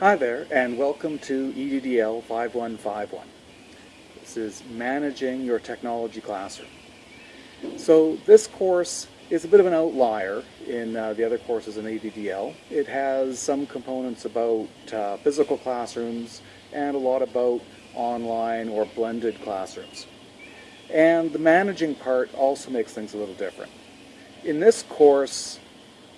Hi there, and welcome to EDDL 5151. This is Managing Your Technology Classroom. So this course is a bit of an outlier in uh, the other courses in EDDL. It has some components about uh, physical classrooms and a lot about online or blended classrooms. And the managing part also makes things a little different. In this course,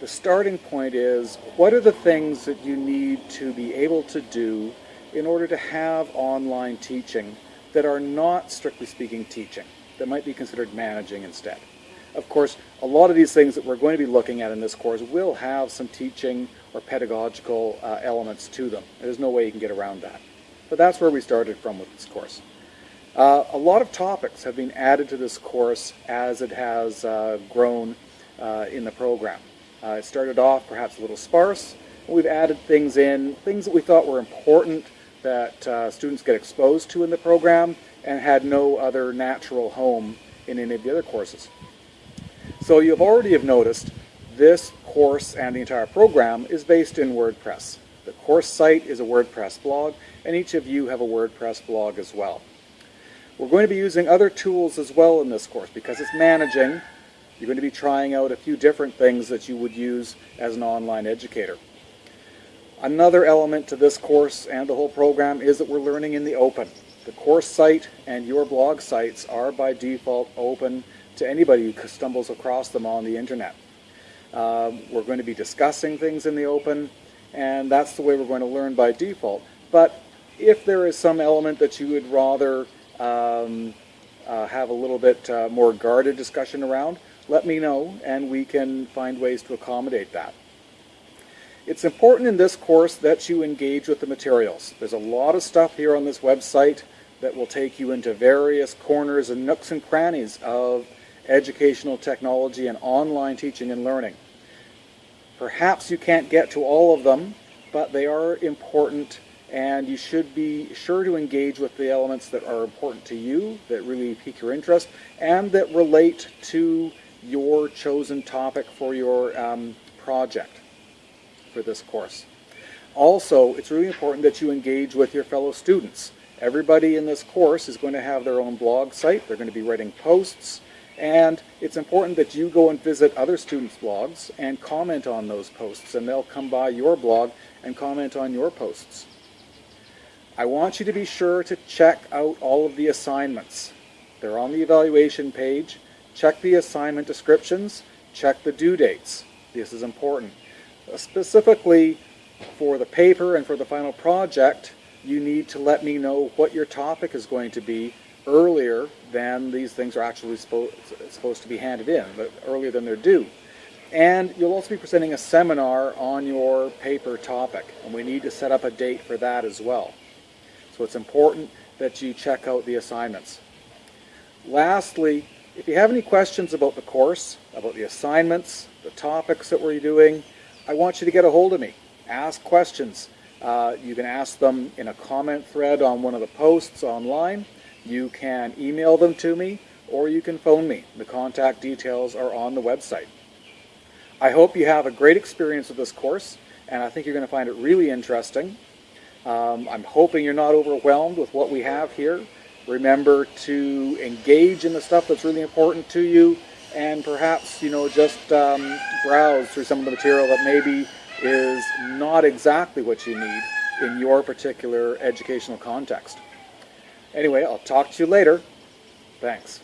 the starting point is what are the things that you need to be able to do in order to have online teaching that are not strictly speaking teaching, that might be considered managing instead. Of course, a lot of these things that we're going to be looking at in this course will have some teaching or pedagogical uh, elements to them. There's no way you can get around that. But that's where we started from with this course. Uh, a lot of topics have been added to this course as it has uh, grown uh, in the program. Uh, it started off perhaps a little sparse. We've added things in, things that we thought were important that uh, students get exposed to in the program and had no other natural home in any of the other courses. So you've already have noticed this course and the entire program is based in WordPress. The course site is a WordPress blog and each of you have a WordPress blog as well. We're going to be using other tools as well in this course because it's managing. You're going to be trying out a few different things that you would use as an online educator. Another element to this course and the whole program is that we're learning in the open. The course site and your blog sites are by default open to anybody who stumbles across them on the internet. Um, we're going to be discussing things in the open and that's the way we're going to learn by default. But if there is some element that you would rather um, uh, have a little bit uh, more guarded discussion around, let me know and we can find ways to accommodate that. It's important in this course that you engage with the materials. There's a lot of stuff here on this website that will take you into various corners and nooks and crannies of educational technology and online teaching and learning. Perhaps you can't get to all of them, but they are important and you should be sure to engage with the elements that are important to you, that really pique your interest, and that relate to your chosen topic for your um, project for this course. Also, it's really important that you engage with your fellow students. Everybody in this course is going to have their own blog site. They're going to be writing posts. And it's important that you go and visit other students' blogs and comment on those posts. And they'll come by your blog and comment on your posts. I want you to be sure to check out all of the assignments. They're on the evaluation page. Check the assignment descriptions. Check the due dates. This is important. Uh, specifically for the paper and for the final project, you need to let me know what your topic is going to be earlier than these things are actually supposed to be handed in, but earlier than they're due. And you'll also be presenting a seminar on your paper topic, and we need to set up a date for that as well. So it's important that you check out the assignments. Lastly, if you have any questions about the course, about the assignments, the topics that we're doing, I want you to get a hold of me. Ask questions. Uh, you can ask them in a comment thread on one of the posts online. You can email them to me or you can phone me. The contact details are on the website. I hope you have a great experience with this course and I think you're going to find it really interesting. Um, I'm hoping you're not overwhelmed with what we have here. Remember to engage in the stuff that's really important to you and perhaps you know just um, browse through some of the material that maybe is not exactly what you need in your particular educational context. Anyway, I'll talk to you later. Thanks.